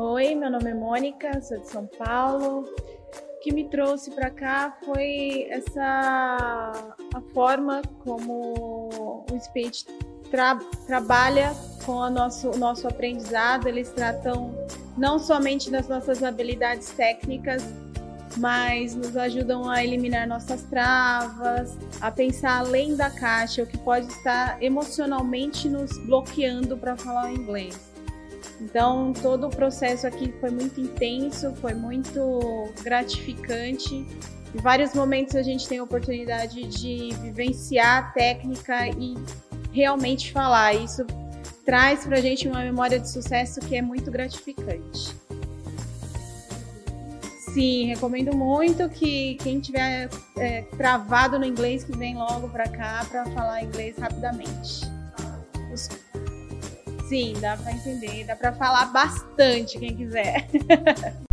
Oi, meu nome é Mônica, sou de São Paulo. O que me trouxe para cá foi essa a forma como o Speech tra trabalha com o nosso, o nosso aprendizado. Eles tratam não somente das nossas habilidades técnicas, mas nos ajudam a eliminar nossas travas, a pensar além da caixa, o que pode estar emocionalmente nos bloqueando para falar inglês. Então, todo o processo aqui foi muito intenso, foi muito gratificante. Em vários momentos a gente tem a oportunidade de vivenciar a técnica e realmente falar. Isso traz para a gente uma memória de sucesso que é muito gratificante. Sim, recomendo muito que quem tiver é, travado no inglês que vem logo para cá para falar inglês rapidamente. Sim, dá para entender, dá para falar bastante quem quiser.